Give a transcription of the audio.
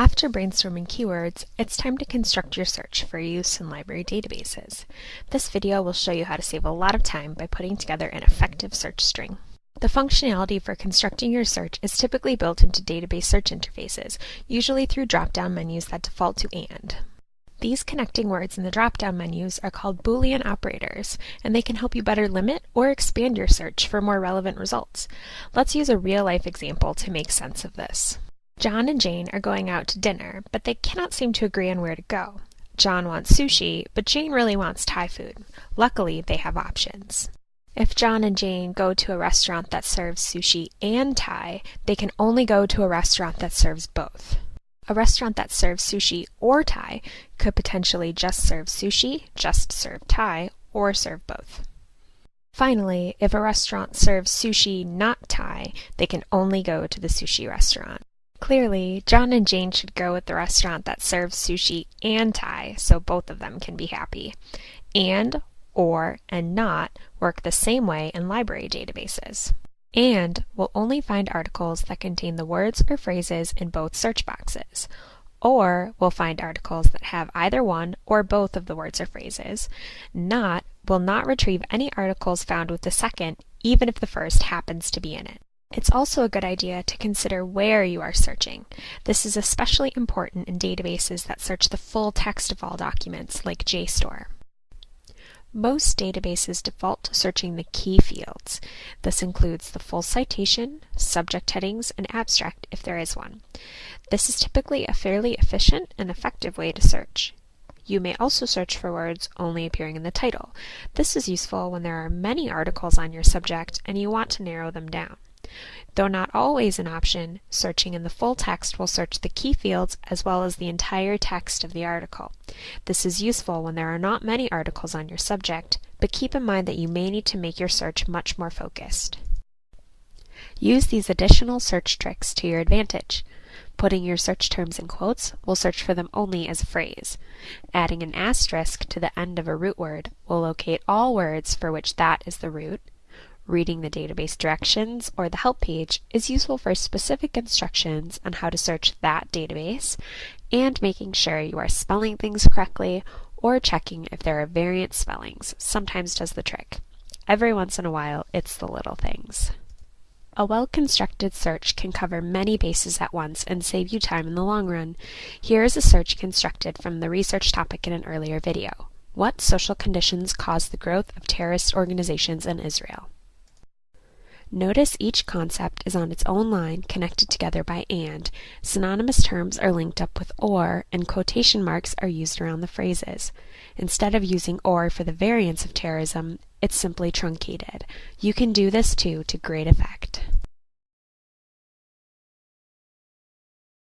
After brainstorming keywords, it's time to construct your search for use in library databases. This video will show you how to save a lot of time by putting together an effective search string. The functionality for constructing your search is typically built into database search interfaces, usually through drop-down menus that default to AND. These connecting words in the drop-down menus are called Boolean operators, and they can help you better limit or expand your search for more relevant results. Let's use a real-life example to make sense of this. John and Jane are going out to dinner, but they cannot seem to agree on where to go. John wants sushi, but Jane really wants Thai food. Luckily, they have options. If John and Jane go to a restaurant that serves sushi and Thai, they can only go to a restaurant that serves both. A restaurant that serves sushi or Thai could potentially just serve sushi, just serve Thai, or serve both. Finally, if a restaurant serves sushi not Thai, they can only go to the sushi restaurant. Clearly, John and Jane should go with the restaurant that serves sushi and Thai so both of them can be happy. And, or, and not work the same way in library databases. And will only find articles that contain the words or phrases in both search boxes. Or will find articles that have either one or both of the words or phrases. Not will not retrieve any articles found with the second, even if the first happens to be in it. It's also a good idea to consider where you are searching. This is especially important in databases that search the full text of all documents, like JSTOR. Most databases default to searching the key fields. This includes the full citation, subject headings, and abstract if there is one. This is typically a fairly efficient and effective way to search. You may also search for words only appearing in the title. This is useful when there are many articles on your subject and you want to narrow them down. Though not always an option, searching in the full text will search the key fields as well as the entire text of the article. This is useful when there are not many articles on your subject, but keep in mind that you may need to make your search much more focused. Use these additional search tricks to your advantage. Putting your search terms in quotes will search for them only as a phrase. Adding an asterisk to the end of a root word will locate all words for which that is the root, Reading the database directions or the help page is useful for specific instructions on how to search that database and making sure you are spelling things correctly or checking if there are variant spellings sometimes does the trick. Every once in a while, it's the little things. A well-constructed search can cover many bases at once and save you time in the long run. Here is a search constructed from the research topic in an earlier video. What social conditions cause the growth of terrorist organizations in Israel? Notice each concept is on its own line connected together by and. Synonymous terms are linked up with or, and quotation marks are used around the phrases. Instead of using or for the variants of terrorism, it's simply truncated. You can do this too to great effect.